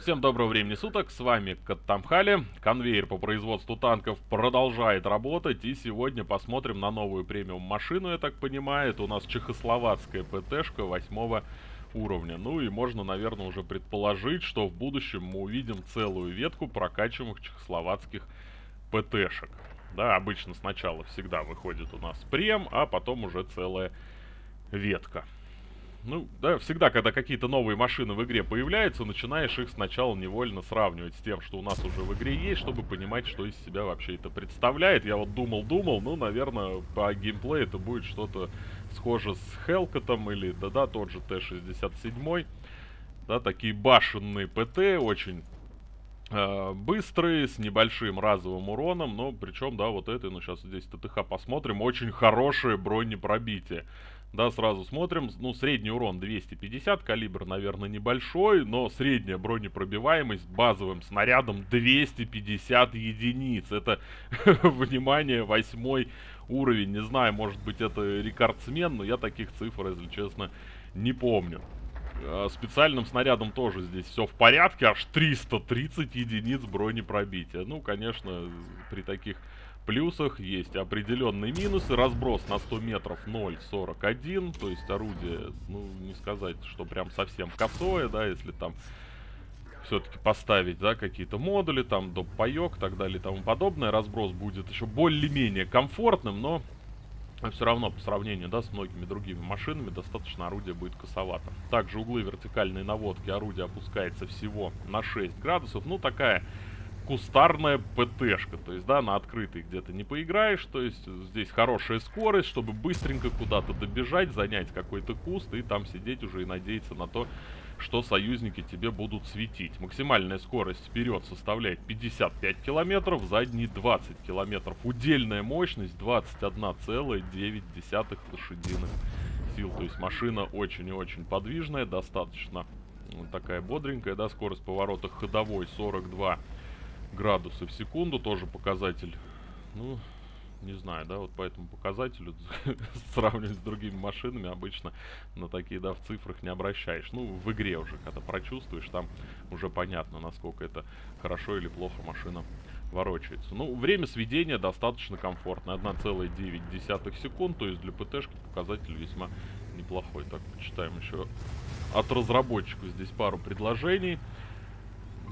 Всем доброго времени суток, с вами Каттамхали. Конвейер по производству танков продолжает работать. И сегодня посмотрим на новую премиум машину, я так понимаю. Это у нас чехословацкая ПТшка восьмого уровня. Ну и можно, наверное, уже предположить, что в будущем мы увидим целую ветку прокачиваемых чехословацких ПТшек. Да, обычно сначала всегда выходит у нас прем, а потом уже целая ветка. Ну, да, всегда, когда какие-то новые машины в игре появляются, начинаешь их сначала невольно сравнивать с тем, что у нас уже в игре есть, чтобы понимать, что из себя вообще это представляет. Я вот думал-думал, ну, наверное, по геймплею это будет что-то схоже с Хелкотом или, да-да, тот же Т-67. Да, такие башенные ПТ, очень э, быстрые, с небольшим разовым уроном, но причем, да, вот это, ну, сейчас здесь ТТХ посмотрим, очень хорошее бронепробитие. Да, сразу смотрим. Ну, средний урон 250, калибр, наверное, небольшой, но средняя бронепробиваемость базовым снарядом 250 единиц. Это, внимание, восьмой уровень. Не знаю, может быть, это рекордсмен, но я таких цифр, если честно, не помню. А, специальным снарядом тоже здесь все в порядке, аж 330 единиц бронепробития. Ну, конечно, при таких плюсах есть определенные минусы. Разброс на 100 метров 0.41, то есть орудие, ну, не сказать, что прям совсем косое, да, если там все-таки поставить, да, какие-то модули, там, доп. паек, так далее и тому подобное. Разброс будет еще более-менее комфортным, но все равно по сравнению, да, с многими другими машинами достаточно орудие будет косовато. Также углы вертикальной наводки орудия опускается всего на 6 градусов. Ну, такая кустарная ПТшка. То есть, да, на открытой где-то не поиграешь. То есть, здесь хорошая скорость, чтобы быстренько куда-то добежать, занять какой-то куст и там сидеть уже и надеяться на то, что союзники тебе будут светить. Максимальная скорость вперед составляет 55 километров, задний 20 километров. Удельная мощность 21,9 лошадиных сил. То есть машина очень и очень подвижная, достаточно такая бодренькая, да, скорость поворота ходовой 42 градусы в секунду, тоже показатель, ну, не знаю, да, вот по этому показателю сравнивать с другими машинами обычно на такие, да, в цифрах не обращаешь. Ну, в игре уже, когда прочувствуешь, там уже понятно, насколько это хорошо или плохо машина ворочается. Ну, время сведения достаточно комфортное, 1,9 секунд, то есть для ПТшки показатель весьма неплохой. Так, почитаем еще от разработчиков здесь пару предложений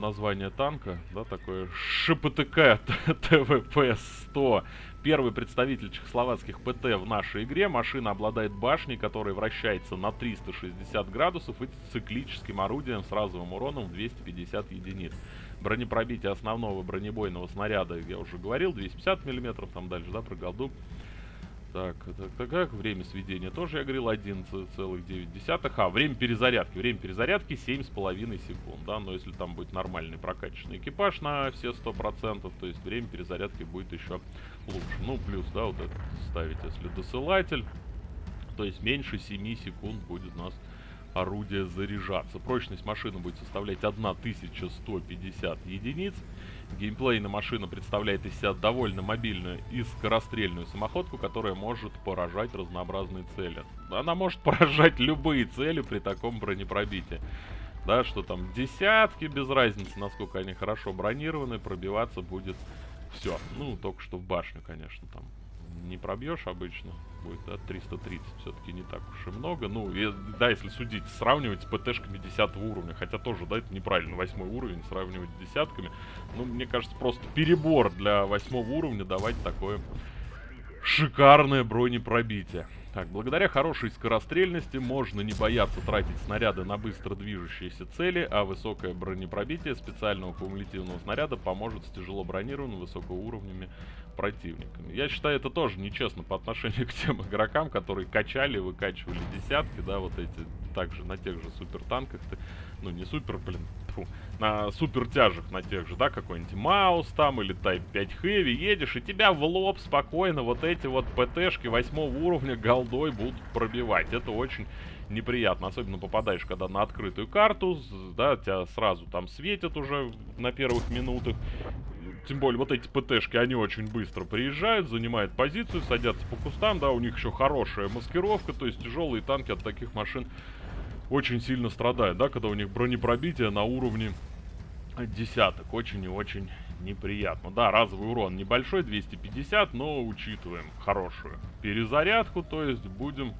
название танка, да, такое ШПТК ТВП-100. Первый представитель чехословацких ПТ в нашей игре. Машина обладает башней, которая вращается на 360 градусов и циклическим орудием с разовым уроном в 250 единиц. Бронепробитие основного бронебойного снаряда, я уже говорил, 250 мм, там дальше, да, про голду. Так, так, так, как время сведения тоже я говорил 11,9. А, время перезарядки. Время перезарядки 7,5 секунд, да, но если там будет нормальный прокачанный экипаж на все 100%, то есть время перезарядки будет еще лучше. Ну, плюс, да, вот это ставить, если досылатель, то есть меньше 7 секунд будет у нас орудие заряжаться. Прочность машины будет составлять 1150 единиц. Геймплейная машина представляет из себя довольно мобильную и скорострельную самоходку, которая может поражать разнообразные цели. Она может поражать любые цели при таком бронепробитии. Да, что там десятки, без разницы, насколько они хорошо бронированы, пробиваться будет все. Ну, только что в башню, конечно, там не пробьешь обычно. Будет, да, 330. Все-таки не так уж и много. Ну, и, да, если судить, сравнивать с ПТшками 10 уровня. Хотя тоже, да, это неправильно. Восьмой уровень сравнивать с десятками. Ну, мне кажется, просто перебор для восьмого уровня давать такое шикарное бронепробитие. Так, благодаря хорошей скорострельности можно не бояться тратить снаряды на быстро движущиеся цели, а высокое бронепробитие специального кумулятивного снаряда поможет с тяжело бронированными высокоуровнями противниками. Я считаю, это тоже нечестно по отношению к тем игрокам, которые качали, выкачивали десятки, да, вот эти, также на тех же супертанках, ты, ну не супер, блин, фу, на супертяжах на тех же, да, какой-нибудь Маус там или Type 5 Heavy едешь, и тебя в лоб спокойно вот эти вот ПТшки восьмого уровня голдой будут пробивать. Это очень неприятно, особенно попадаешь, когда на открытую карту, да, тебя сразу там светят уже на первых минутах, тем более вот эти ПТшки, они очень быстро приезжают, занимают позицию, садятся по кустам, да, у них еще хорошая маскировка, то есть тяжелые танки от таких машин очень сильно страдают, да, когда у них бронепробитие на уровне десяток. Очень и очень неприятно. Да, разовый урон небольшой, 250, но учитываем хорошую перезарядку, то есть будем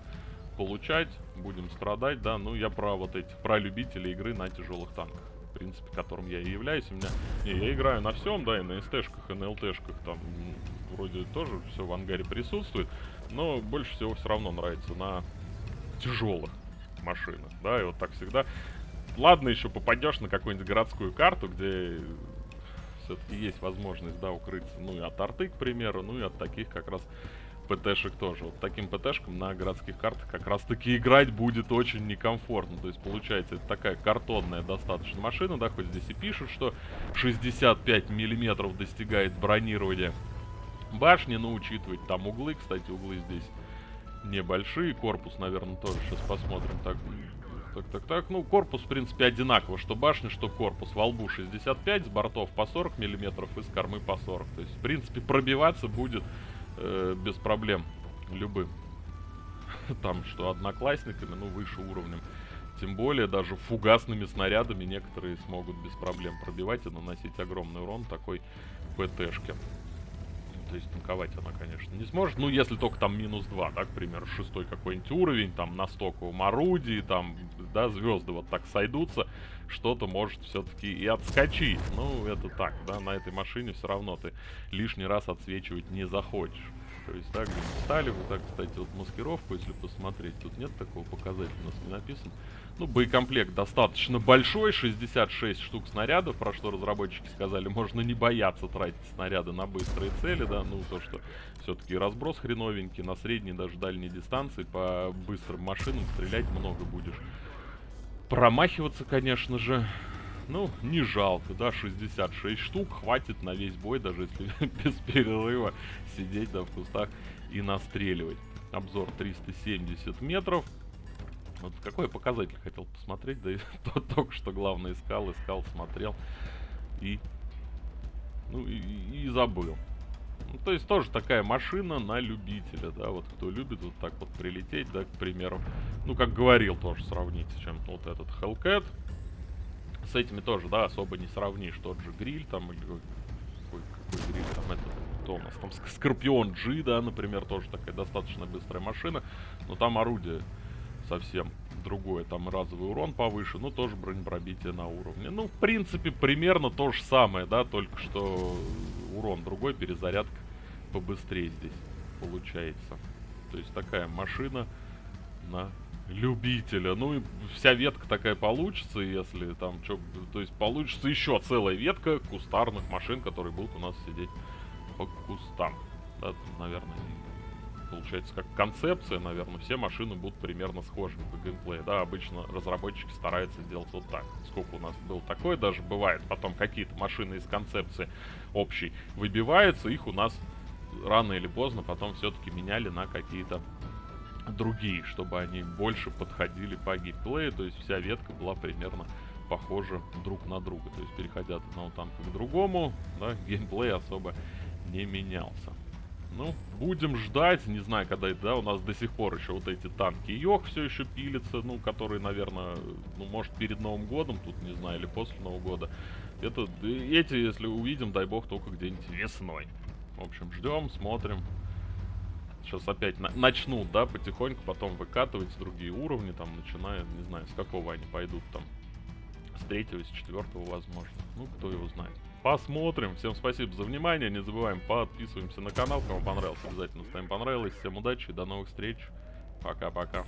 получать, будем страдать, да, ну я про вот эти, про любителей игры на тяжелых танках, принципе, которым я и являюсь, у меня, не, я играю на всем, да, и на СТ-шках, и на ЛТ-шках, там, вроде тоже все в ангаре присутствует, но больше всего все равно нравится на тяжелых машинах, да, и вот так всегда. Ладно, еще попадешь на какую-нибудь городскую карту, где все-таки есть возможность, да, укрыться, ну и от арты, к примеру, ну и от таких как раз ПТшек тоже. Вот таким ПТшкам на городских картах как раз таки играть будет очень некомфортно. То есть получается это такая картонная достаточно машина, да, хоть здесь и пишут, что 65 миллиметров достигает бронирования башни, но учитывать там углы, кстати, углы здесь небольшие, корпус, наверное, тоже сейчас посмотрим. Так, так, так, так. Ну, корпус, в принципе, одинаково, что башня, что корпус. Во лбу 65, с бортов по 40 миллиметров и с кормы по 40. То есть, в принципе, пробиваться будет э, без проблем любым. Там, что одноклассниками, ну, выше уровнем. Тем более, даже фугасными снарядами некоторые смогут без проблем пробивать и наносить огромный урон такой ПТшке. То есть танковать она, конечно, не сможет. Ну, если только там минус 2, да, к примеру, шестой какой-нибудь уровень, там на стоковом орудии, там, да, звезды вот так сойдутся, что-то может все-таки и отскочить. Ну, это так, да, на этой машине все равно ты лишний раз отсвечивать не захочешь. То есть так, стали вот так, кстати, вот маскировку, если посмотреть, тут нет такого показателя, у нас не написано. Ну, боекомплект достаточно большой, 66 штук снарядов, про что разработчики сказали, можно не бояться тратить снаряды на быстрые цели, да, ну, то, что все-таки разброс хреновенький, на средней, даже дальней дистанции по быстрым машинам стрелять много будешь. Промахиваться, конечно же, ну, не жалко, да, 66 штук, хватит на весь бой, даже если без перерыва сидеть, да, в кустах и настреливать. Обзор 370 метров. Вот какой показатель хотел посмотреть, да и то, только что главное искал, искал, смотрел и, ну, и, и забыл. Ну, то есть тоже такая машина на любителя, да, вот кто любит вот так вот прилететь, да, к примеру. Ну, как говорил тоже, сравнить с чем вот этот Hellcat. С этими тоже, да, особо не сравнишь. Тот же гриль там, или какой, какой гриль там, это, кто у нас там, Скорпион G, да, например, тоже такая достаточно быстрая машина. Но там орудие совсем другое. Там разовый урон повыше, но тоже бронепробитие на уровне. Ну, в принципе, примерно то же самое, да, только что урон другой, перезарядка побыстрее здесь получается. То есть такая машина на любителя. Ну и вся ветка такая получится, если там что... То есть получится еще целая ветка кустарных машин, которые будут у нас сидеть по кустам. Да, наверное, получается как концепция, наверное, все машины будут примерно схожими по геймплею. Да, обычно разработчики стараются сделать вот так. Сколько у нас было такое, даже бывает, потом какие-то машины из концепции общей выбиваются, их у нас рано или поздно потом все-таки меняли на какие-то другие, чтобы они больше подходили по геймплею, то есть вся ветка была примерно похожа друг на друга. То есть переходя от одного танка к другому, да, геймплей особо не менялся. Ну, будем ждать, не знаю, когда это, да, у нас до сих пор еще вот эти танки Йох все еще пилятся, ну, которые, наверное, ну, может, перед Новым годом, тут, не знаю, или после Нового года. Это, эти, если увидим, дай бог, только где-нибудь весной. В общем, ждем, смотрим. Сейчас опять на начнут, да, потихоньку потом выкатывать другие уровни, там, начиная, не знаю, с какого они пойдут, там, с третьего, с четвертого, возможно. Ну, кто его знает. Посмотрим. Всем спасибо за внимание. Не забываем, подписываемся на канал. Кому понравилось, обязательно ставим понравилось. Всем удачи и до новых встреч. Пока-пока.